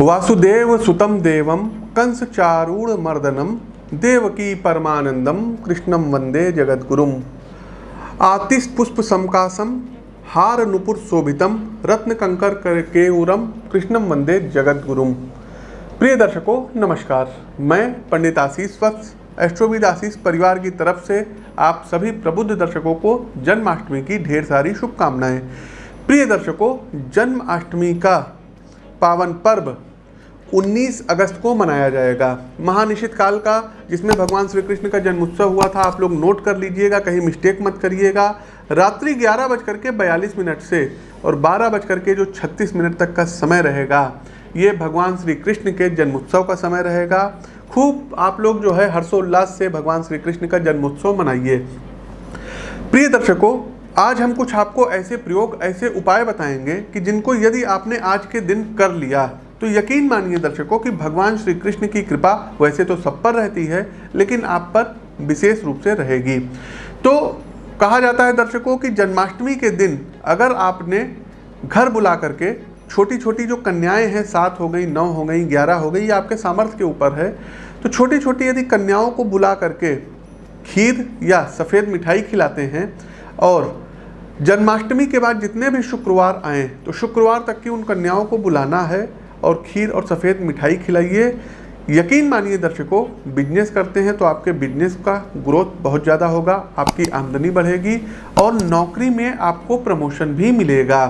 वासुदेव सुतम देवम कंस चारूढ़ मर्दनम देवकी परमानंदम कृष्णम वंदे जगद्गुरुम आतिश पुष्प समकासम हार नुपुर शोभितम रत्न कंकर केऊरम कृष्णम वंदे जगद्गुरुम प्रिय दर्शकों, नमस्कार। मैं पंडित आशीष वत्स एस्ट्रोविद आशीष परिवार की तरफ़ से आप सभी प्रबुद्ध दर्शकों को जन्माष्टमी की ढेर सारी शुभकामनाएँ। प्रिय दर्शकों, जन्माष्टमी का पावन पर्व 19 अगस्त को मनाया जाएगा। महानिशित काल का, जिसमें भगवान श्री कृष्ण का जन्मोत्सव हुआ था, आप लोग नोट कर लीजिएगा, कहीं मिस्टेक मत करिएगा। रात्रि ग्यारह बज करके बयालीस मिनट से और बारह बज करके जो छत्तीस मिनट तक का समय रहेगा, ये भगवान श्री कृष्ण के जन्मोत्सव का समय रहेगा। खूब आप लोग जो है हर्षोल्लास से भगवान श्री कृष्ण का जन्मोत्सव मनाइए। प्रिय दर्शकों आज हम कुछ आपको ऐसे प्रयोग, ऐसे उपाय बताएँगे कि जिनको यदि आपने आज के दिन कर लिया तो यकीन मानिए दर्शकों कि भगवान श्री कृष्ण की कृपा वैसे तो सब पर रहती है, लेकिन आप पर विशेष रूप से रहेगी। तो कहा जाता है दर्शकों कि जन्माष्टमी के दिन अगर आपने घर बुला करके छोटी छोटी जो कन्याएँ हैं, सात हो गई, नौ हो गई, ग्यारह हो गई, ये आपके सामर्थ्य के ऊपर है तो छोटी छोटी यदि कन्याओं को बुला करके खीर या सफ़ेद मिठाई खिलाते हैं और जन्माष्टमी के बाद जितने भी शुक्रवार आए तो शुक्रवार तक की उन कन्याओं को बुलाना है और खीर और सफ़ेद मिठाई खिलाइए। यकीन मानिए दर्शकों बिज़नेस करते हैं तो आपके बिज़नेस का ग्रोथ बहुत ज़्यादा होगा, आपकी आमदनी बढ़ेगी और नौकरी में आपको प्रमोशन भी मिलेगा।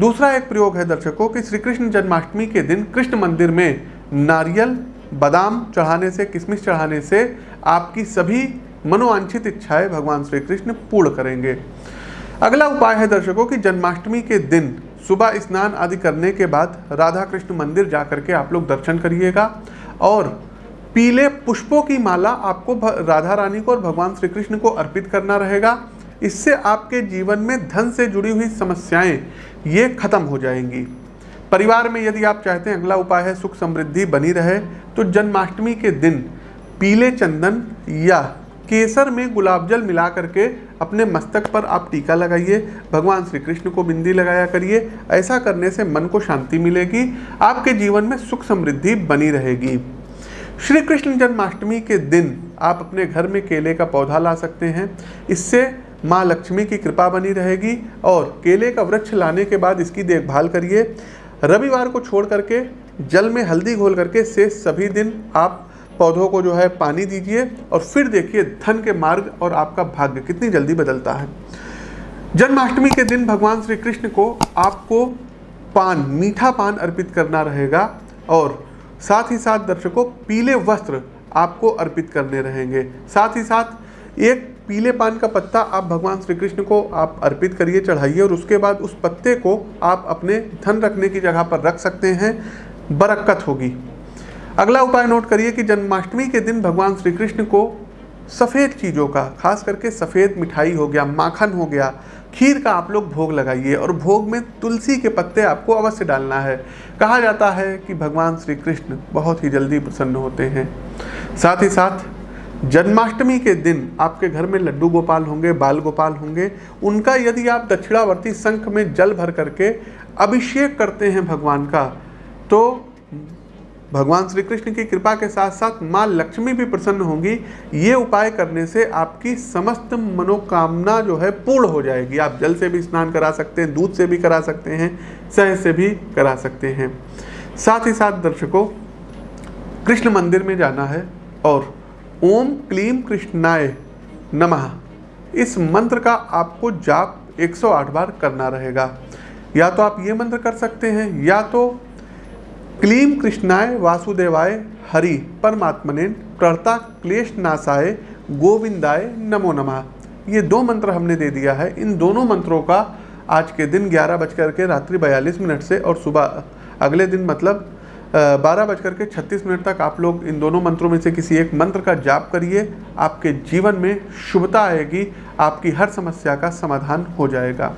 दूसरा एक प्रयोग है दर्शकों, कि श्री कृष्ण जन्माष्टमी के दिन कृष्ण मंदिर में नारियल, बादाम चढ़ाने से, किशमिश चढ़ाने से आपकी सभी मनोवांछित इच्छाएँ भगवान श्री कृष्ण पूर्ण करेंगे। अगला उपाय है दर्शकों कि जन्माष्टमी के दिन सुबह स्नान आदि करने के बाद राधा कृष्ण मंदिर जा करके आप लोग दर्शन करिएगा और पीले पुष्पों की माला आपको राधा रानी को और भगवान श्री कृष्ण को अर्पित करना रहेगा। इससे आपके जीवन में धन से जुड़ी हुई समस्याएँ, ये खत्म हो जाएँगी। परिवार में यदि आप चाहते हैं अगला उपाय है सुख समृद्धि बनी रहे तो जन्माष्टमी के दिन पीले चंदन या केसर में गुलाब जल मिला करके अपने मस्तक पर आप टीका लगाइए, भगवान श्री कृष्ण को बिंदी लगाया करिए, ऐसा करने से मन को शांति मिलेगी, आपके जीवन में सुख समृद्धि बनी रहेगी। श्री कृष्ण जन्माष्टमी के दिन आप अपने घर में केले का पौधा ला सकते हैं, इससे माँ लक्ष्मी की कृपा बनी रहेगी और केले का वृक्ष लाने के बाद इसकी देखभाल करिए। रविवार को छोड़ करके, जल में हल्दी घोल करके से सभी दिन आप पौधों को जो है पानी दीजिए और फिर देखिए धन के मार्ग और आपका भाग्य कितनी जल्दी बदलता है। जन्माष्टमी के दिन भगवान श्री कृष्ण को आपको पान, मीठा पान अर्पित करना रहेगा और साथ ही साथ दर्शकों, पीले वस्त्र आपको अर्पित करने रहेंगे। साथ ही साथ एक पीले पान का पत्ता आप भगवान श्री कृष्ण को आप अर्पित करिए, चढ़ाइए और उसके बाद उस पत्ते को आप अपने धन रखने की जगह पर रख सकते हैं। बरक्कत होगी। अगला उपाय नोट करिए कि जन्माष्टमी के दिन भगवान श्री कृष्ण को सफ़ेद चीज़ों का, खास करके सफ़ेद मिठाई हो गया, माखन हो गया, खीर का आप लोग भोग लगाइए और भोग में तुलसी के पत्ते आपको अवश्य डालना है। कहा जाता है कि भगवान श्री कृष्ण बहुत ही जल्दी प्रसन्न होते हैं। साथ ही साथ, जन्माष्टमी के दिन आपके घर में लड्डू गोपाल होंगे, बाल गोपाल होंगे, उनका यदि आप दक्षिणावर्ती संख में जल भर करके अभिषेक करते हैं भगवान का तो भगवान श्री कृष्ण की कृपा के साथ साथ माँ लक्ष्मी भी प्रसन्न होंगी। ये उपाय करने से आपकी समस्त मनोकामना जो है पूर्ण हो जाएगी। आप जल से भी स्नान करा सकते हैं, दूध से भी करा सकते हैं सहज से भी करा सकते हैं। साथ ही साथ दर्शकों, कृष्ण मंदिर में जाना है और ओम क्लीम कृष्णाय नमः। इस मंत्र का आपको जाप 108 बार करना रहेगा। या तो आप ये मंत्र कर सकते हैं, या तो क्लीम कृष्णाय वासुदेवाय हरि परमात्मने क्लेश नाशाय गोविंदाय नमो नमः। ये दो मंत्र हमने दे दिया है। इन दोनों मंत्रों का आज के दिन ग्यारह बजकर के रात्रि बयालीस मिनट से और सुबह अगले दिन मतलब बारह बजकर के छत्तीस मिनट तक आप लोग इन दोनों मंत्रों में से किसी एक मंत्र का जाप करिए। आपके जीवन में शुभता आएगी। आपकी हर समस्या का समाधान हो जाएगा।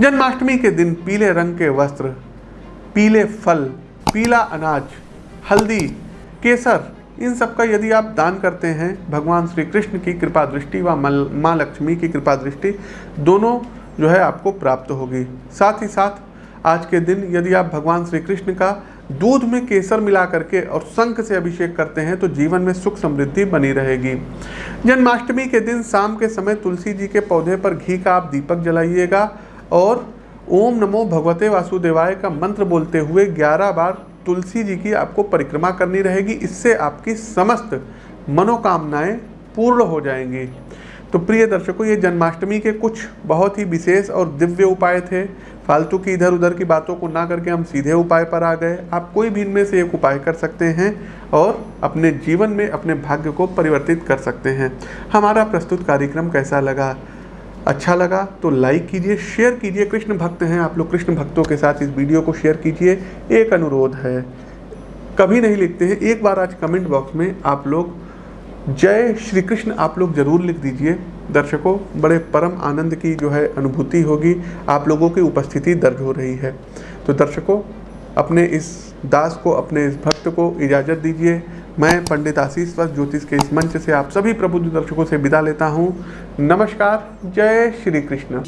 जन्माष्टमी के दिन पीले रंग के वस्त्र, पीले फल पीला अनाज, हल्दी, केसर, इन सब का यदि आप दान करते हैं, भगवान श्री कृष्ण की कृपा दृष्टि व माँ लक्ष्मी की कृपा दृष्टि, दोनों जो है आपको प्राप्त होगी। साथ ही साथ, आज के दिन यदि आप भगवान श्री कृष्ण का दूध में केसर मिला करके और शंख से अभिषेक करते हैं तो जीवन में सुख समृद्धि बनी रहेगी। जन्माष्टमी के दिन शाम के समय तुलसी जी के पौधे पर घी का आप दीपक जलाइएगा और ओम नमो भगवते वासुदेवाय का मंत्र बोलते हुए 11 बार तुलसी जी की आपको परिक्रमा करनी रहेगी। इससे आपकी समस्त मनोकामनाएँ पूर्ण हो जाएँगी। तो प्रिय दर्शकों, ये जन्माष्टमी के कुछ बहुत ही विशेष और दिव्य उपाय थे। फालतू की इधर उधर की बातों को ना करके हम सीधे उपाय पर आ गए। आप कोई भी इनमें से एक उपाय कर सकते हैं और अपने जीवन में अपने भाग्य को परिवर्तित कर सकते हैं। हमारा प्रस्तुत कार्यक्रम कैसा लगा? अच्छा लगा तो लाइक कीजिए शेयर कीजिए। कृष्ण भक्त हैं, आप लोग कृष्ण भक्तों के साथ इस वीडियो को शेयर कीजिए। एक अनुरोध है, कभी नहीं लिखते हैं। एक बार आज कमेंट बॉक्स में आप लोग जय श्री कृष्ण आप लोग ज़रूर लिख दीजिए। दर्शकों, बड़े परम आनंद की जो है अनुभूति होगी। आप लोगों की उपस्थिति दर्ज हो रही है। तो दर्शकों, अपने इस दास को, अपने इस भक्त को इजाज़त दीजिए। मैं पंडित आशीष वस्त ज्योतिष के इस मंच से आप सभी प्रबुद्ध दर्शकों से विदा लेता हूँ। नमस्कार, जय श्री कृष्ण।